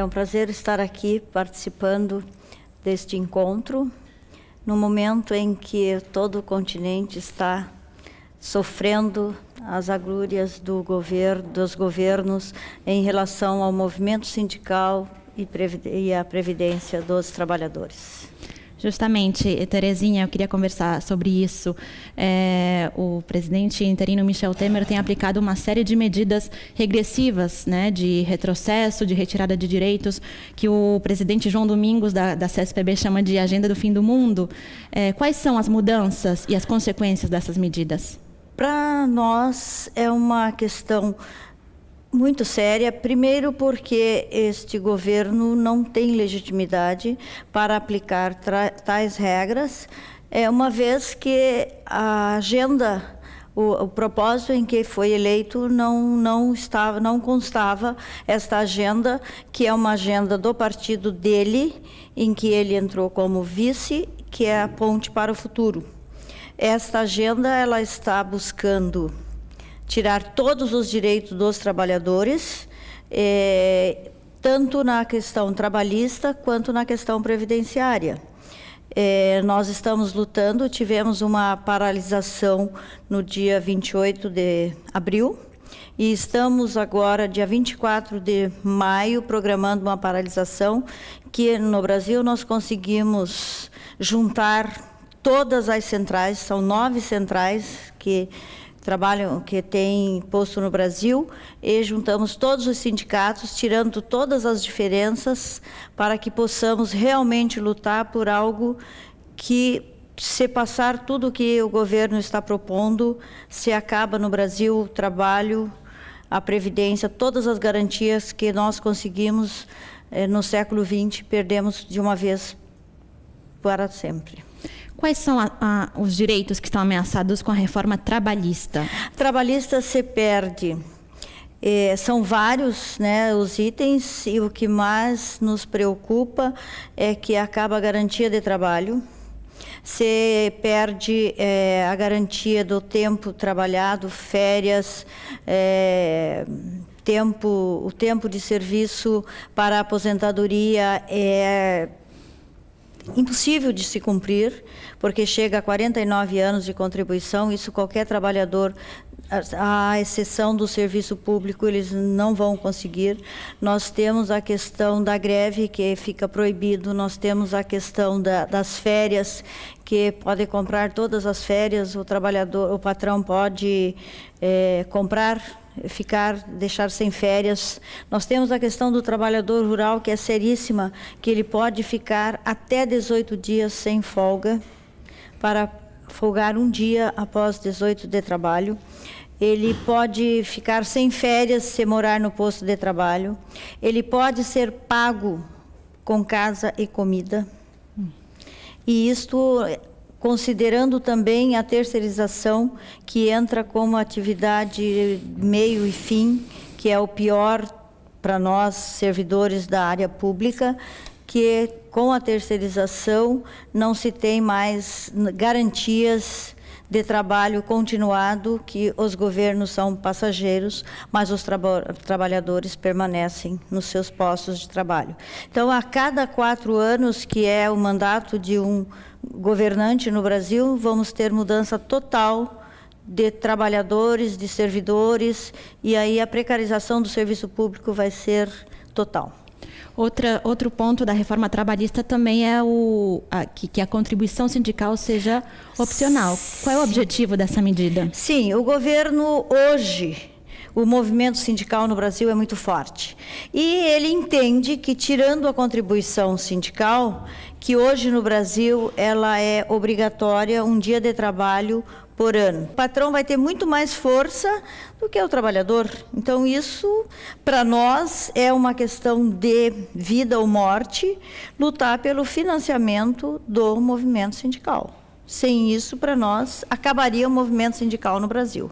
É um prazer estar aqui participando deste encontro, no momento em que todo o continente está sofrendo as agrúrias do governo, dos governos em relação ao movimento sindical e, a previdência dos trabalhadores. Justamente, Terezinha, eu queria conversar sobre isso. É, o presidente interino Michel Temer tem aplicado uma série de medidas regressivas, né, de retrocesso, de retirada de direitos, que o presidente João Domingos, da, da CSPB, chama de agenda do fim do mundo. É, quais são as mudanças e as consequências dessas medidas? Para nós, é uma questão muito séria, primeiro porque este governo não tem legitimidade para aplicar tais regras, é, uma vez que a agenda, o, o, propósito em que foi eleito não, não, estava, não constava esta agenda, que é uma agenda do partido dele, em que ele entrou como vice, que é a ponte para o futuro. Esta agenda ela está buscando tirar todos os direitos dos trabalhadores, é, tanto na questão trabalhista quanto na questão previdenciária. É, nós estamos lutando, tivemos uma paralisação no dia 28 de abril e estamos agora, dia 24 de maio, programando uma paralisação que no Brasil nós conseguimos juntar todas as centrais, são nove centrais que trabalham, que tem posto no Brasil, e juntamos todos os sindicatos, tirando todas as diferenças, para que possamos realmente lutar por algo que, se passar tudo o que o governo está propondo, se acaba no Brasil o trabalho, a previdência, todas as garantias que nós conseguimos eh, no século XX, perdemos de uma vez para sempre. Quais são a, a, os direitos que estão ameaçados com a reforma trabalhista? Trabalhista se perde. É, são vários né, os itens e o que mais nos preocupa é que acaba a garantia de trabalho, se perde é, a garantia do tempo trabalhado, férias, é, tempo, o tempo de serviço para a aposentadoria é impossível de se cumprir, porque chega a 49 anos de contribuição, isso qualquer trabalhador, à exceção do serviço público, eles não vão conseguir. Nós temos a questão da greve, que fica proibido, nós temos a questão da, das férias, que pode comprar todas as férias, o trabalhador, o patrão pode é, comprar ficar, deixar sem férias. Nós temos a questão do trabalhador rural, que é seríssima, que ele pode ficar até 18 dias sem folga, para folgar um dia após 18 de trabalho. Ele pode ficar sem férias se morar no posto de trabalho. Ele pode ser pago com casa e comida. E isto considerando também a terceirização, que entra como atividade meio e fim, que é o pior para nós, servidores da área pública, que com a terceirização não se tem mais garantias de trabalho continuado, que os governos são passageiros, mas os trabalhadores permanecem nos seus postos de trabalho. Então, a cada quatro anos, que é o mandato de um governante no Brasil, vamos ter mudança total de trabalhadores, de servidores, e aí a precarização do serviço público vai ser total. Outra, outro ponto da reforma trabalhista também é o, a, que, que, a contribuição sindical seja opcional. Qual é o objetivo dessa medida? Sim, o governo hoje, o movimento sindical no Brasil é muito forte. E ele entende que, tirando a contribuição sindical, que hoje no Brasil ela é obrigatória um dia de trabalho por ano. O patrão vai ter muito mais força do que o trabalhador. Então isso para nós é uma questão de vida ou morte, lutar pelo financiamento do movimento sindical. Sem isso, para nós, acabaria o movimento sindical no Brasil.